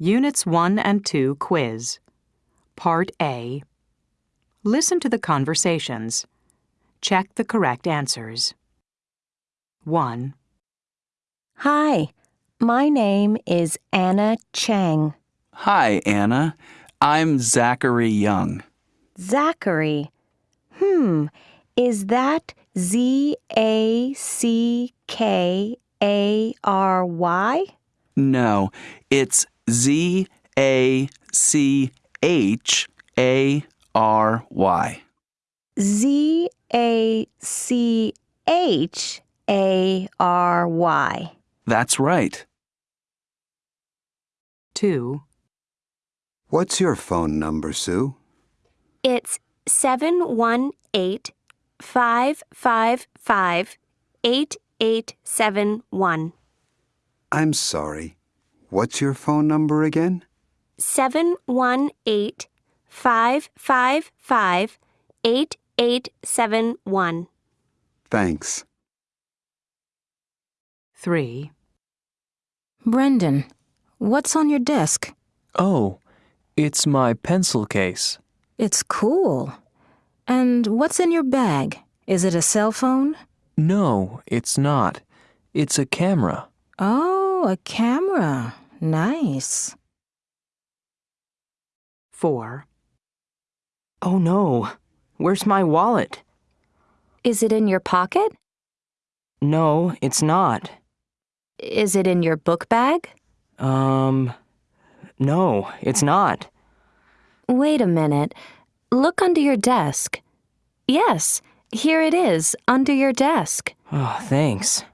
Units 1 and 2 quiz. Part A. Listen to the conversations. Check the correct answers. 1, Hi, my name is Anna Chang. Hi, Anna. I'm Zachary Young. Zachary. Hmm, is that Z A C K A R Y? No, it's Z A C H A R Y. Z A C H A R Y. That's right. 2, What's your phone number, Sue? It's 718 555 8871. I'm sorry. What's your phone number again? 718 555 8871. Thanks. 3, Brendan, what's on your desk? Oh, it's my pencil case. It's cool. And what's in your bag? Is it a cell phone? No, it's not. It's a camera. Oh, a camera. Nice. 4, Oh no, where's my wallet? Is it in your pocket? No, it's not. Is it in your book bag? Um, no, it's not. Wait a minute. Look under your desk. Yes, here it is, under your desk. Oh, thanks.